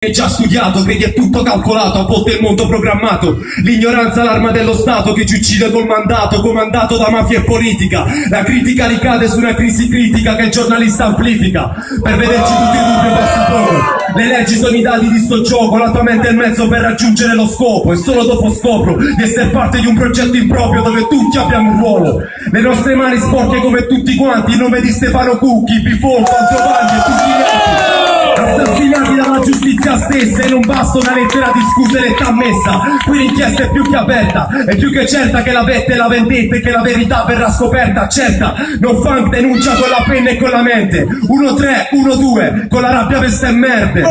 È già studiato, credi è tutto calcolato, a volte il mondo programmato. L'ignoranza l'arma dello Stato che ci uccide col mandato, comandato da mafia e politica. La critica ricade su una crisi critica che il giornalista amplifica. Per vederci tutti in dubbio basta poco. Le leggi sono i dati di sto gioco, la tua mente è il mezzo per raggiungere lo scopo. E solo dopo scopro di essere parte di un progetto improprio dove tutti abbiamo un ruolo. Le nostre mani sporche come tutti quanti, in nome di Stefano Cucchi, Bifon, Giovanni e tutti stessa e non basta una lettera di scuse letta ammessa qui l'inchiesta è più che aperta è più che certa che la vetta e la vendetta e che la verità verrà scoperta certa. Non funk denuncia con la penna e con la mente. 1-3, 1-2 con la rabbia veste e merde